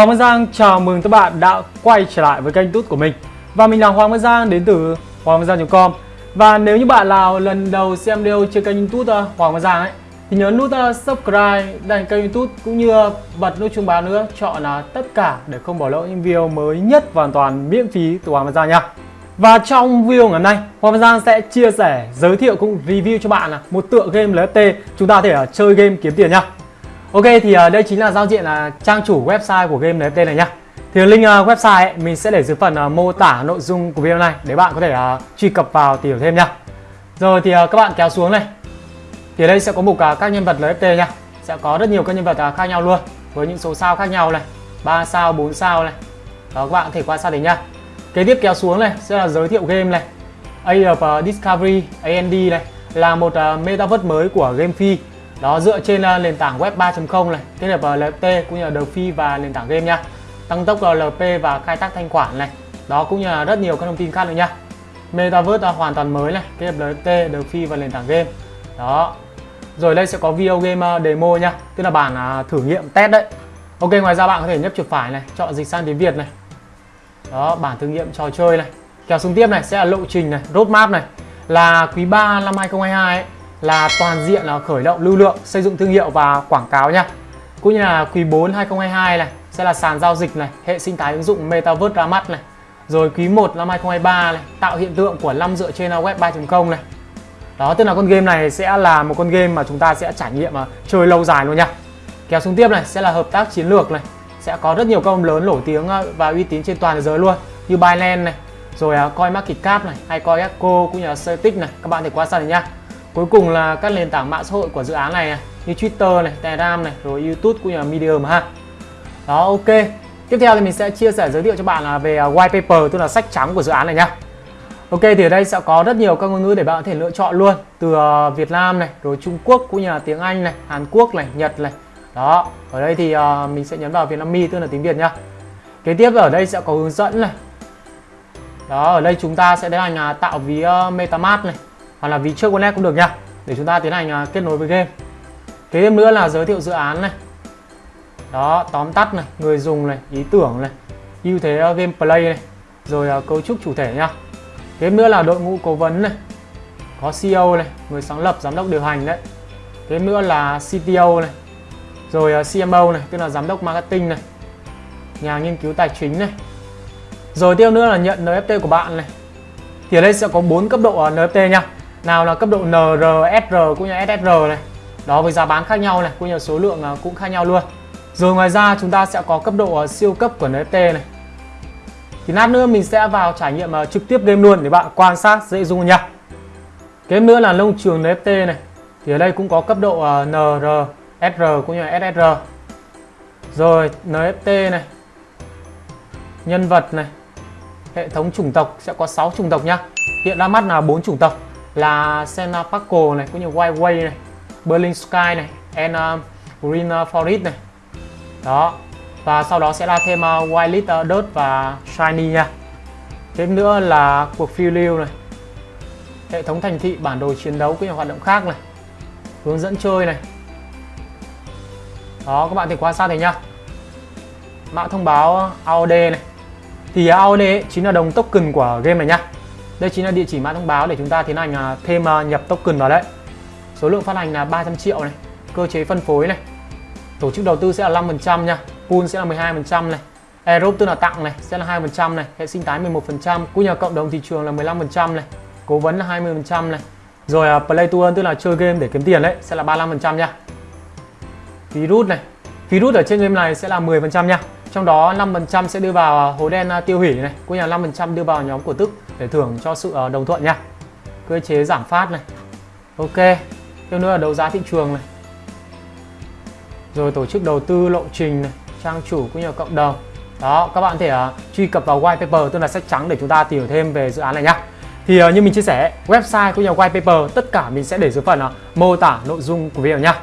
Hoàng Văn Giang chào mừng các bạn đã quay trở lại với kênh tút của mình. Và mình là Hoàng Văn Giang đến từ hoàng văn giang.com Và nếu như bạn nào lần đầu xem video trên kênh youtube ờ, Hoàng Văn Giang ấy Thì nhớ nút ờ, subscribe đăng kênh youtube cũng như bật nút chuông báo nữa Chọn là tất cả để không bỏ lỡ những video mới nhất hoàn toàn miễn phí từ Hoàng Văn Giang nha. Và trong video ngày hôm nay, Hoàng Văn Giang sẽ chia sẻ, giới thiệu cũng review cho bạn là một tựa game LFT chúng ta có thể ờ, chơi game kiếm tiền nha. Ok thì uh, đây chính là giao diện là trang chủ website của game NFT này nhá. Thì link uh, website ấy, mình sẽ để dưới phần uh, mô tả nội dung của video này để bạn có thể uh, truy cập vào tìm hiểu thêm nhá. Rồi thì uh, các bạn kéo xuống này. Thì ở đây sẽ có mục uh, các nhân vật NFT nhá. Sẽ có rất nhiều các nhân vật uh, khác nhau luôn với những số sao khác nhau này, 3 sao, 4 sao này. Đó các bạn có thể quan sát thấy nhá. Kế tiếp kéo xuống này sẽ là giới thiệu game này. Age of uh, Discovery, AND này là một uh, metaverse mới của game phi đó dựa trên uh, nền tảng web 3.0 này kết hợp ờ, LFT cũng như là DeFi và nền tảng game nha. Tăng tốc ờ, LP và khai thác thanh khoản này. Đó cũng như là rất nhiều các thông tin khác nữa nha. Metaverse uh, hoàn toàn mới này kết hợp LFT DeFi và nền tảng game. Đó. Rồi đây sẽ có video game uh, demo nha tức là bản uh, thử nghiệm test đấy. Ok ngoài ra bạn có thể nhấp chuột phải này chọn dịch sang tiếng Việt này. Đó bản thử nghiệm trò chơi này. Kéo xuống tiếp này sẽ là lộ trình này roadmap này. Là quý 3 năm 2022 ấy, là toàn diện là khởi động lưu lượng, xây dựng thương hiệu và quảng cáo nha. Cũng như là quý 4 2022 này sẽ là sàn giao dịch này, hệ sinh thái ứng dụng Metaverse ra mắt này. Rồi quý 1 năm 2023 này, tạo hiện tượng của năm dựa trên web 3.0 này. Đó, tức là con game này sẽ là một con game mà chúng ta sẽ trải nghiệm mà chơi lâu dài luôn nha. Kéo xuống tiếp này sẽ là hợp tác chiến lược này, sẽ có rất nhiều công lớn nổi tiếng ờ, và uy tín trên toàn thế giới luôn như Binance này, rồi ờ, uh, CoinMarketCap này, hay CoinGecko cũng như là Celtic này, các bạn thể quan sát này nha. Cuối cùng là các nền tảng mạng xã hội của dự án này, này như Twitter này, Telegram này, rồi YouTube cũng như là Medium ha. Đó ok. Tiếp theo thì mình sẽ chia sẻ giới thiệu cho bạn là về à, white paper tức là sách trắng của dự án này nhá. Ok thì ở đây sẽ có rất nhiều các ngôn ngữ để bạn có thể lựa chọn luôn từ à, Việt Nam này, rồi Trung Quốc cũng như là tiếng Anh này, Hàn Quốc này, Nhật này. Đó, ở đây thì à, mình sẽ nhấn vào Việt Nam Mi tức là tiếng Việt nhá. Kế tiếp ở đây sẽ có hướng dẫn này. Đó, ở đây chúng ta sẽ tiến hành tạo ví MetaMask này hoặc là ví trước connect cũng được nha. Để chúng ta tiến hành à, kết nối với game. Kế tiếp nữa là giới thiệu dự án này. Đó, tóm tắt này, người dùng này, ý tưởng này, ưu thế à, gameplay này, rồi à, cấu trúc chủ thể nha. Kế tiếp nữa là đội ngũ cố vấn này. Có CEO này, người sáng lập, giám đốc điều hành đấy. Kế tiếp nữa là CTO này. Rồi CMO này, tức là giám đốc marketing này. Nhà nghiên cứu tài chính này. Rồi tiếp nữa là nhận NFT của bạn này. Thì ở đây sẽ có bốn cấp độ NFT nha nào là cấp độ NR, SR cũng như SSR này. Đó với giá bán khác nhau này cũng như số lượng à, cũng khác nhau luôn. Rồi ngoài ra chúng ta sẽ có cấp độ à, siêu cấp của NFT này. Thì lát nữa mình sẽ vào trải nghiệm à, trực tiếp game luôn để bạn quan sát dễ dung nha kế nữa là nông trường NFT này. Thì ở đây cũng có cấp độ NR, SR cũng như là SSR rồi NFT này. Nhân vật này. Hệ thống chủng tộc sẽ có 6 chủng tộc nhá. Hiện ra mắt là bốn chủng tộc là Senna Paco này cũng như White Way này Berlin Sky này and um, uh, Green Forest này. Đó. Và sau đó sẽ là thêm uh, White Lit uh, Dirt và Shiny nha. Thêm nữa là cuộc phiêu lưu này. Hệ thống thành thị bản đồ chiến đấu cũng như hoạt động khác này. Hướng dẫn chơi này. Đó các bạn thể quan sát thấy nhá. Mã thông báo uh, AOD này. Thì uh, AOD chính là đồng token của game này nhá đây chính là địa chỉ mã thông báo để chúng ta tiến hành à, thêm à, nhập token vào đấy. Số lượng phát hành là 300 triệu này. Cơ chế phân phối này. Tổ chức đầu tư sẽ là 5% nha. Pool sẽ là 12% này. Aerob tức là tặng này, sẽ là 2% này. Hệ sinh thái 11%. Cũng nhà cộng đồng thị trường là 15% này. Cố vấn là 20% này. Rồi à, play to earn tức là chơi game để kiếm tiền đấy, sẽ là 35% nha. virus này. virus ở trên game này sẽ là 10% nha. Trong đó 5% sẽ đưa vào à, hố đen à, tiêu hủy này, cũng như là 5% đưa vào nhóm cổ tức để thưởng cho sự à, đồng thuận nha. Cơ chế giảm phát này. Ok. Tiếp nữa là đấu giá thị trường này. Rồi tổ chức đầu tư lộ trình này, trang chủ cũng như là cộng đồng. Đó, các bạn thể uh, truy cập vào white paper tức là sách trắng để chúng ta tìm hiểu thêm về dự án này nhá. Thì uh, như mình chia sẻ, website cũng như white paper tất cả mình sẽ để dưới phần uh, mô tả nội dung của video nhá.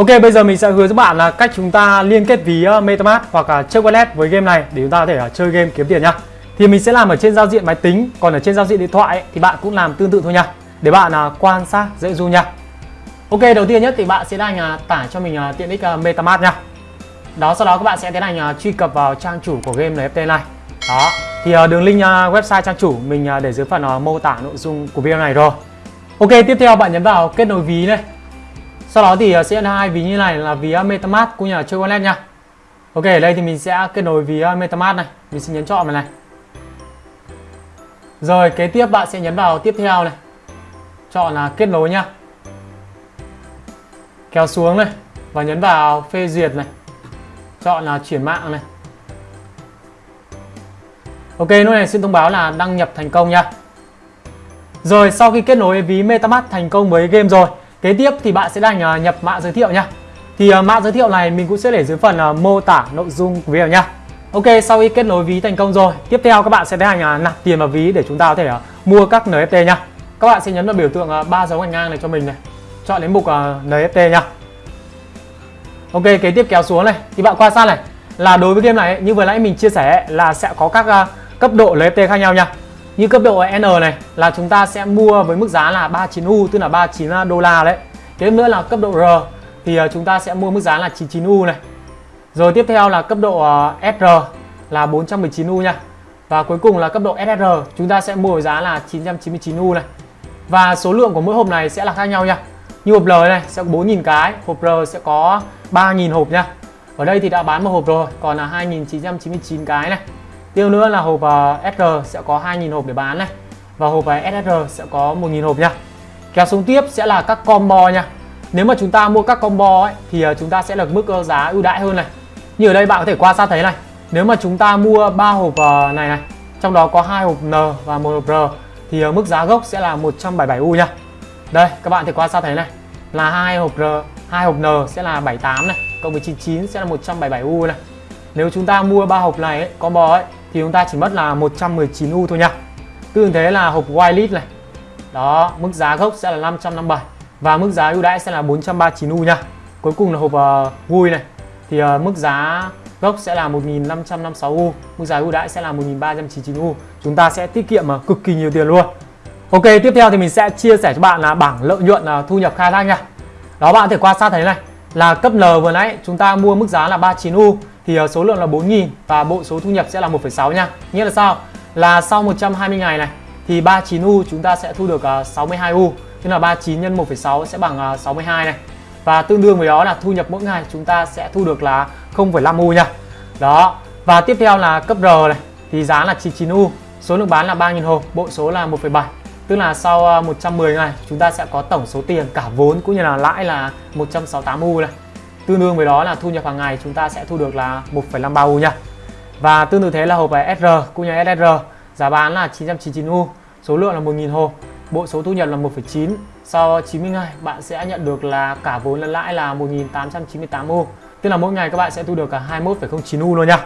Ok, bây giờ mình sẽ hướng các bạn là cách chúng ta liên kết ví ờ, MetaMask hoặc là chơi wallet với game này để chúng ta có thể ờ, chơi game kiếm tiền nhá. Thì mình sẽ làm ở trên giao diện máy tính, còn ở trên giao diện điện thoại ấy, thì bạn cũng làm tương tự thôi nha. Để bạn ờ, quan sát dễ du nha. Ok, đầu tiên nhất thì bạn sẽ đang tải cho mình tiện ích MetaMask nha. Đó, sau đó các bạn sẽ tiến hành truy cập vào trang chủ của game NFT này. Đó, thì đường link website trang chủ mình để dưới phần mô tả nội dung của video này rồi. Ok, tiếp theo bạn nhấn vào kết nối ví này. Sau đó thì ờ, sẽ là hai ví như này là ví ờ, MetaMask cũng như là chơi wallet nha. Ok, ở đây thì mình sẽ kết nối ví ờ, MetaMask này, mình sẽ nhấn chọn vào này. Rồi, kế tiếp bạn sẽ nhấn vào tiếp theo này. Chọn là kết nối nhá. Kéo xuống này và nhấn vào phê duyệt này. Chọn là chuyển mạng này. Ok, lúc này xin thông báo là đăng nhập thành công nha. Rồi, sau khi kết nối ví MetaMask thành công với game rồi Kế tiếp thì bạn sẽ đành nhập mã giới thiệu nha. Thì à, mã giới thiệu này mình cũng sẽ để dưới phần à, mô tả nội dung của video nha. Ok, sau khi kết nối ví thành công rồi, tiếp theo các bạn sẽ tiến hành nạp tiền vào ví để chúng ta có thể à, mua các NFT nha. Các bạn sẽ nhấn vào biểu tượng ba dấu gạch ngang này cho mình này. Chọn đến mục NFT nha. Ok, kế tiếp kéo xuống này thì bạn quan sát này là đối với game này như vừa nãy mình chia sẻ là sẽ có các cấp độ NFT khác nhau nha. Như cấp độ N này là chúng ta sẽ mua với mức giá là 39U tức là 39 đô la đấy. Tiếp nữa là cấp độ R thì ờ, chúng ta sẽ mua mức giá là 99U này. Rồi tiếp theo là cấp độ ờ, SR là 419U nha. Và cuối cùng là cấp độ SR chúng ta sẽ mua với giá là 999U này. Và số lượng của mỗi hộp này sẽ là khác nhau nha. Như hộp L này sẽ có 4.000 cái, hộp R sẽ có 3.000 hộp nha. Ở đây thì đã bán một hộp rồi, còn là 2.999 cái này. Tiếp nữa là hộp ờ, SR sẽ có 2.000 hộp để bán này. Và hộp ờ, uh, SSR sẽ có 1.000 hộp nha. Kéo xuống tiếp sẽ là các combo nha. Nếu mà chúng ta mua các combo ấy, thì ờ, chúng ta sẽ được mức giá ưu đãi hơn này. Như ở đây bạn có thể quan sát thấy này. Nếu mà chúng ta mua 3 hộp này này Trong đó có hai hộp N và một hộp R Thì mức giá gốc sẽ là 177U nha. Đây các bạn thể quan sát thấy này. Là hai hộp R, hai hộp N sẽ là 78 này Cộng với 99 sẽ là 177U này. Nếu chúng ta mua ba hộp này ấy, combo ấy thì chúng ta chỉ mất là 119U thôi nha. Tương thế là hộp whitelist này. Đó, mức giá gốc sẽ là 557 Và mức giá ưu đãi sẽ là 439U nha. Cuối cùng là hộp uh, vui này. Thì uh, mức giá gốc sẽ là 1556U Mức giá ưu đãi sẽ là 1399U Chúng ta sẽ tiết kiệm uh, cực kỳ nhiều tiền luôn. Ok, tiếp theo thì mình sẽ chia sẻ cho bạn là bảng lợi nhuận uh, thu nhập khai thác nha. Đó bạn có thể quan sát thấy này Là cấp L vừa nãy chúng ta mua mức giá là 39U thì ờ, số lượng là 4.000 và bộ số thu nhập sẽ là 1,6 nha. Nghĩa là sao? Là sau 120 ngày này thì 39U chúng ta sẽ thu được ờ, 62U. Tức là 39 nhân 1,6 sẽ bằng ờ, 62 này. Và tương đương với đó là thu nhập mỗi ngày chúng ta sẽ thu được là 0,5U nha. Đó. Và tiếp theo là cấp R này thì giá là 99U, số lượng bán là 3.000 hộp, bộ số là 1,7. Tức là sau 110 ngày chúng ta sẽ có tổng số tiền cả vốn cũng như là lãi là 168U này tương đương với đó là thu nhập hàng ngày chúng ta sẽ thu được là 1,53 U nha. Và tương tự thế là hộp SR cũng như SSR giá bán là 999 U số lượng là 1.000 hộp. Bộ số thu nhập là 1,9 sau 90 ngày bạn sẽ nhận được là cả vốn lẫn lãi là 1.898 U. Tức là mỗi ngày các bạn sẽ thu được cả 21,09 U luôn nha.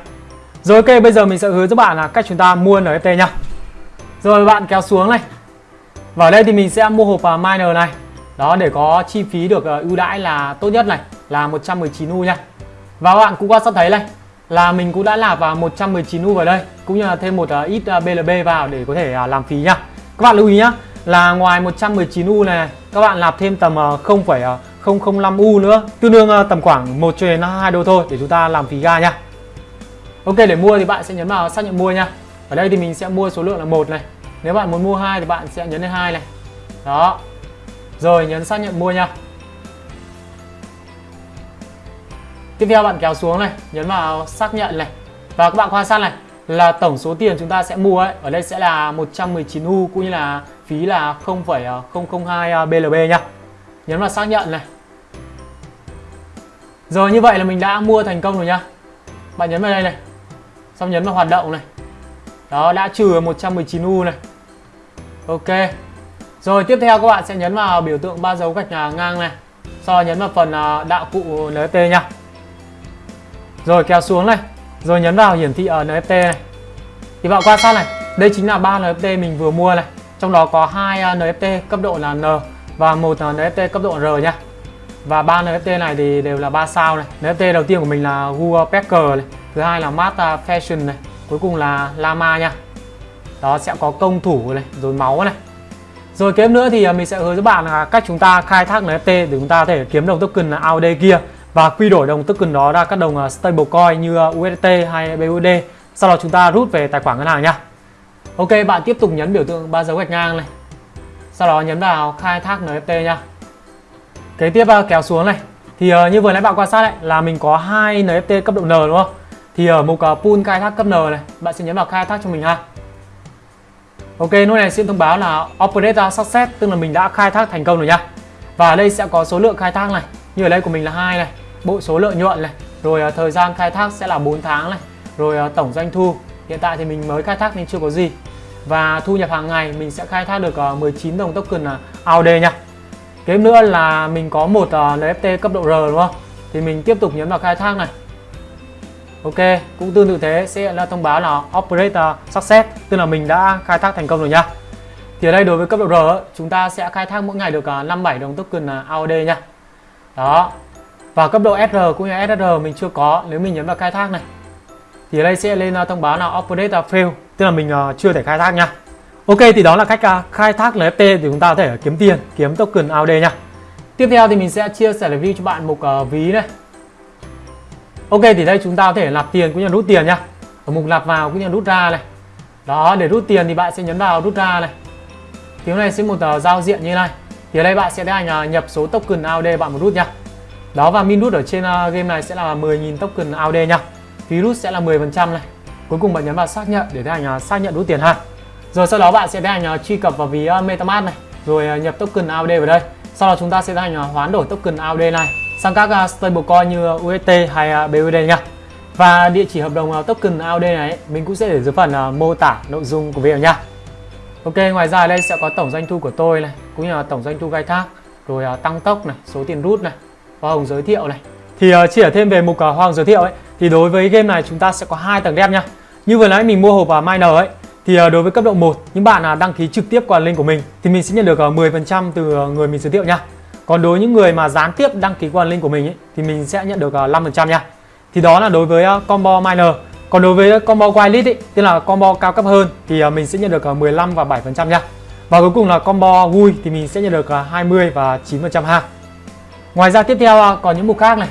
Rồi ok bây giờ mình sẽ hướng cho bạn là cách chúng ta mua NFT nha. Rồi bạn kéo xuống này. Vào đây thì mình sẽ mua hộp à, miner này. Đó để có chi phí được ờ, ưu đãi là tốt nhất này là 119U nha. Và các bạn cũng quan sát thấy này là mình cũng đã nạp vào 119U vào đây cũng như là thêm một à, ít à, BLB vào để có thể à, làm phí nha. Các bạn lưu ý nhá là ngoài 119U này các bạn nạp thêm tầm 0,005U nữa tương đương tầm khoảng 1 cho đến 2 đô thôi để chúng ta làm phí ga nha. Ok để mua thì bạn sẽ nhấn vào xác nhận mua nha. Ở đây thì mình sẽ mua số lượng là một này. Nếu bạn muốn mua hai thì bạn sẽ nhấn lên hai này. Đó. Rồi nhấn xác nhận mua nha. Tiếp theo bạn kéo xuống này, nhấn vào xác nhận này. Và các bạn quan sát này là tổng số tiền chúng ta sẽ mua ấy, ở đây sẽ là 119U cũng như là phí là 0,002 BLB nhá. Nhấn vào xác nhận này. Rồi như vậy là mình đã mua thành công rồi nhá. Bạn nhấn vào đây này. Xong nhấn vào hoạt động này. Đó đã trừ 119U này. Ok. Rồi tiếp theo các bạn sẽ nhấn vào biểu tượng ba dấu gạch à, ngang này. Sau đó nhấn vào phần à, đạo cụ NFT nhá rồi, kéo xuống này. Rồi, nhấn vào hiển thị ở NFT này. Thì bạn quan sát này. Đây chính là ba NFT mình vừa mua này. Trong đó có hai à, NFT cấp độ là N Và một NFT cấp độ R nha. Và ba NFT này thì đều là 3 sao này. NFT đầu tiên của mình là Google Packer này. Thứ hai là Mata à, Fashion này. Cuối cùng là Lama nha. Đó, sẽ có công thủ này, rồi máu này. Rồi kế nữa thì à, mình sẽ hướng dẫn bạn là cách chúng ta khai thác NFT để chúng ta có thể kiếm đồng token là AUD kia và quy đổi đồng token đó ra các đồng à, stablecoin như à, USDT hay BUSD sau đó chúng ta rút về tài khoản ngân hàng nha Ok bạn tiếp tục nhấn biểu tượng ba dấu gạch ngang này. Sau đó nhấn vào khai thác NFT nha kế tiếp à, kéo xuống này. Thì như vừa nãy bạn quan sát đấy là mình có hai NFT cấp độ N đúng không? Thì ở mục pool khai thác cấp N này bạn sẽ nhấn vào khai thác cho mình ha. Ok, lúc này sẽ thông báo là Operator Success tức là mình đã khai thác thành công rồi nhá. Và ở đây sẽ có số lượng khai thác này, như ở đây của mình là hai này, bộ số lợi nhuận này, rồi uh, thời gian khai thác sẽ là 4 tháng này, rồi uh, tổng doanh thu. Hiện tại thì mình mới khai thác nên chưa có gì. Và thu nhập hàng ngày mình sẽ khai thác được à, uh, 19 đồng token uh, AUD nha. Kế nữa là mình có một uh, NFT cấp độ R đúng không? Thì mình tiếp tục nhấn vào khai thác này. Ok, cũng tương tự thế sẽ là thông báo là Operator Success Tức là mình đã khai thác thành công rồi nha Thì ở đây đối với cấp độ R chúng ta sẽ khai thác mỗi ngày được 57 đồng token AUD nha Đó và cấp độ SR cũng như SR mình chưa có nếu mình nhấn vào khai thác này. Thì đây sẽ lên à, thông báo là update à, Fail. Tức là mình à, chưa thể khai thác nha. Ok thì đó là cách khai thác NFT để chúng ta có thể kiếm tiền, kiếm token AUD nha. Tiếp theo thì mình sẽ chia sẻ review cho bạn mục ví này. Ok thì đây chúng ta có thể nạp tiền cũng như rút tiền nhá ở mục nạp vào cũng như rút ra này. Đó để rút tiền thì bạn sẽ nhấn vào rút ra này. Thì này sẽ một tờ giao diện như này. Thì ở đây bạn sẽ tiến hành nhập số token AUD bạn muốn rút nhá đó và min rút ở trên ờ, game này sẽ là 10.000 token AUD nha. Phí sẽ là 10% này. Cuối cùng bạn nhấn vào xác nhận để tiến hành ờ, xác nhận rút tiền ha. Rồi sau đó bạn sẽ tiến hành ờ, truy cập vào ví MetaMask này rồi nhập token AUD vào đây. Sau đó chúng ta sẽ tiến hành hoán đổi token AUD này sang các uh, stablecoin như UST hay uh, BUSD nha. Và địa chỉ hợp đồng uh, token AUD này mình cũng sẽ để dưới phần uh, mô tả nội dung của video nha. Ok, ngoài ra ở đây sẽ có tổng doanh thu của tôi này, cũng như là tổng doanh thu khai thác, rồi uh, tăng tốc này, số tiền rút này, hoa hồng giới thiệu này. Thì uh, chỉ ở thêm về mục uh, hoa hồng giới thiệu ấy, thì đối với game này chúng ta sẽ có hai tầng đẹp nha. Như vừa nãy mình mua hộp uh, miner ấy, thì uh, đối với cấp độ 1, những bạn uh, đăng ký trực tiếp qua link của mình thì mình sẽ nhận được uh, 10% từ uh, người mình giới thiệu nha. Còn đối với những người mà gián tiếp đăng ký qua link của mình ấy, thì mình sẽ nhận được 5% nha. Thì đó là đối với uh, combo miner. Còn đối với combo white ấy, tức là combo cao cấp hơn thì mình sẽ nhận được 15 và 7% nha. Và cuối cùng là combo vui thì mình sẽ nhận được 20 và 9% ha. Ngoài ra tiếp theo à, còn những mục khác này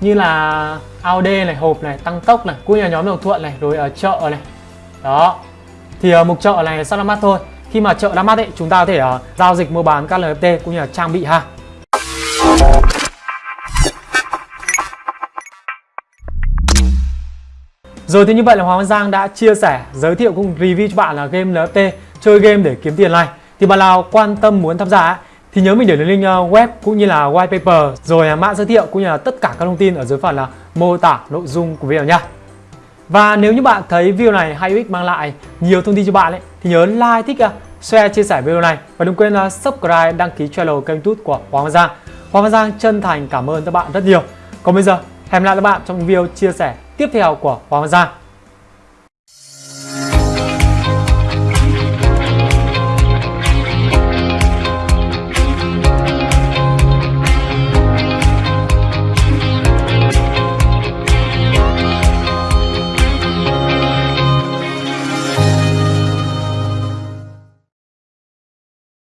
như là AOD này, hộp này, tăng tốc này, cũng như là nhóm đồng thuận này, rồi ở chợ này. Đó. Thì ở mục chợ này rất ra mát thôi. Khi mà chợ đã mát ấy, chúng ta có thể uh, giao dịch mua bán các NFT cũng như là trang bị ha. Rồi thì như vậy là Hoàng Văn Giang đã chia sẻ, giới thiệu cùng review cho bạn là game NFT chơi game để kiếm tiền này. Thì bạn nào quan tâm muốn tham gia thì nhớ mình để link ờ, web cũng như là white paper rồi à, mã giới thiệu cũng như là tất cả các thông tin ở dưới phần là mô tả nội dung của video nha. Và nếu như bạn thấy video này hay ích mang lại nhiều thông tin cho bạn ấy, thì nhớ like, thích, à, share, chia sẻ video này và đừng quên là subscribe, đăng ký channel kênh YouTube của Hoàng Văn Giang. Hoàng Văn Giang chân thành cảm ơn các bạn rất nhiều. Còn bây giờ, hẹn gặp lại các bạn trong video chia sẻ tiếp theo của Hoàng Văn Giang.